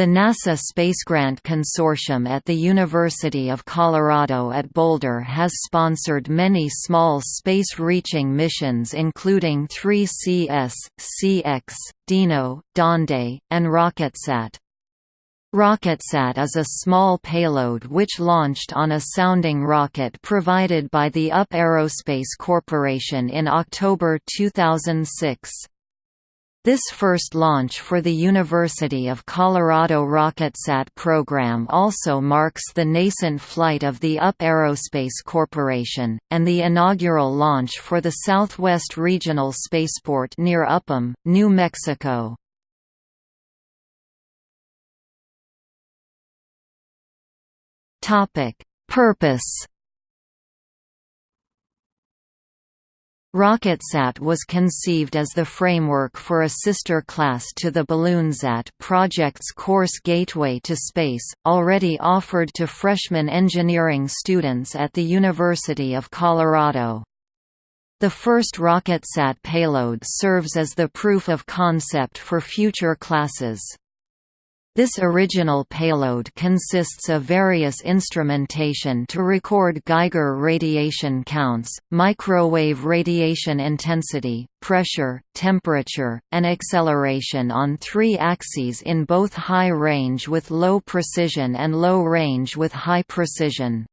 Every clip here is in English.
The NASA Space Grant Consortium at the University of Colorado at Boulder has sponsored many small space-reaching missions including 3CS, CX, DINO, Donde, and RocketSat. RocketSat is a small payload which launched on a sounding rocket provided by the UP Aerospace Corporation in October 2006. This first launch for the University of Colorado RocketSat program also marks the nascent flight of the UP Aerospace Corporation, and the inaugural launch for the Southwest Regional Spaceport near Upham, New Mexico. Purpose RocketSat was conceived as the framework for a sister class to the BalloonSat project's course Gateway to Space, already offered to freshman engineering students at the University of Colorado. The first RocketSat payload serves as the proof of concept for future classes. This original payload consists of various instrumentation to record Geiger radiation counts, microwave radiation intensity, pressure, temperature, and acceleration on three axes in both high range with low precision and low range with high precision.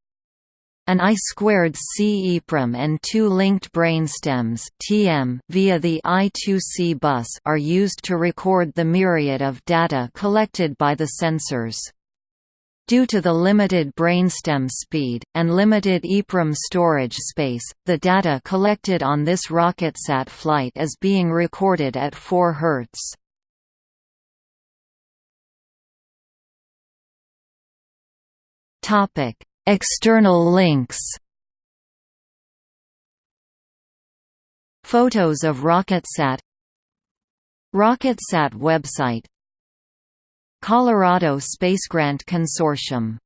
An I2C EEPROM and two linked brainstems (TM) via the I2C bus are used to record the myriad of data collected by the sensors. Due to the limited brainstem speed, and limited EEPROM storage space, the data collected on this RocketSat flight is being recorded at 4 Hz. External links. Photos of RocketSat. RocketSat website. Colorado Space Grant Consortium